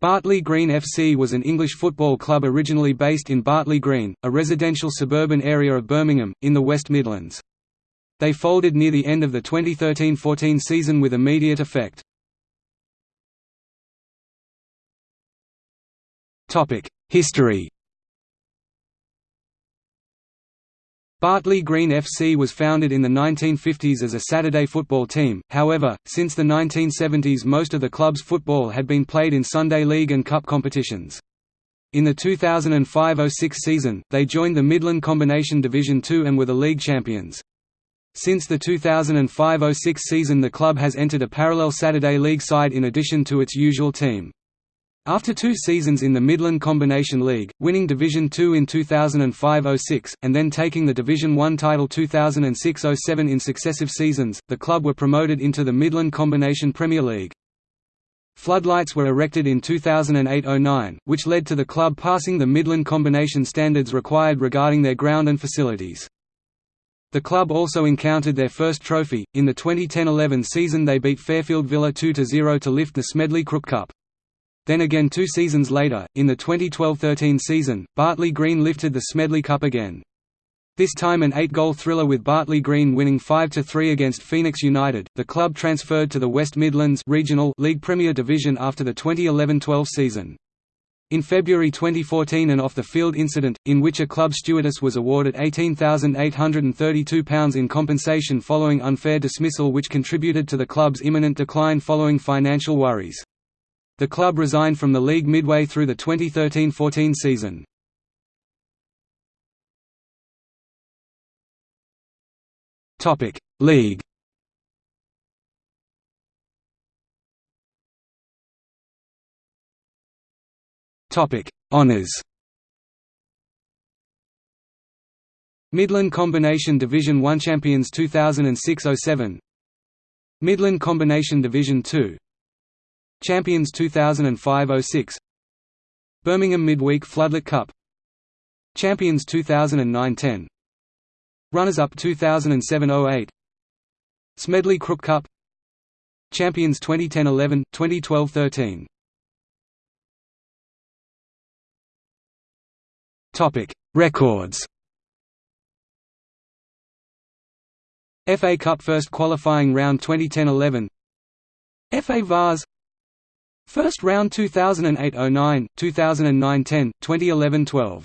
Bartley Green FC was an English football club originally based in Bartley Green, a residential suburban area of Birmingham, in the West Midlands. They folded near the end of the 2013–14 season with immediate effect. History Bartley Green FC was founded in the 1950s as a Saturday football team, however, since the 1970s most of the club's football had been played in Sunday League and Cup competitions. In the 2005–06 season, they joined the Midland Combination Division Two and were the league champions. Since the 2005–06 season the club has entered a parallel Saturday League side in addition to its usual team. After two seasons in the Midland Combination League, winning Division Two in 2005–06, and then taking the Division One title 2006–07 in successive seasons, the club were promoted into the Midland Combination Premier League. Floodlights were erected in 2008–09, which led to the club passing the Midland Combination standards required regarding their ground and facilities. The club also encountered their first trophy, in the 2010–11 season they beat Fairfield Villa 2–0 to lift the Smedley Crook Cup. Then again two seasons later, in the 2012–13 season, Bartley Green lifted the Smedley Cup again. This time an eight-goal thriller with Bartley Green winning 5–3 against Phoenix United. The club transferred to the West Midlands Regional League Premier Division after the 2011–12 season. In February 2014 an off-the-field incident, in which a club stewardess was awarded £18,832 in compensation following unfair dismissal which contributed to the club's imminent decline following financial worries. The club resigned from the league midway through the 2013–14 season. League. Honours. Midland Combination Division 1 Champions 2006–07 Midland Combination Division 2 Champions 2005–06 Birmingham Midweek Floodlit Cup. Champions 2009–10 Runners-up 2007–08 Smedley Crook Cup. Champions 2010–11, 2012–13 Topic Records. FA Cup first qualifying round 2010–11 FA Vase First round 2008–09, 2009–10, 2011–12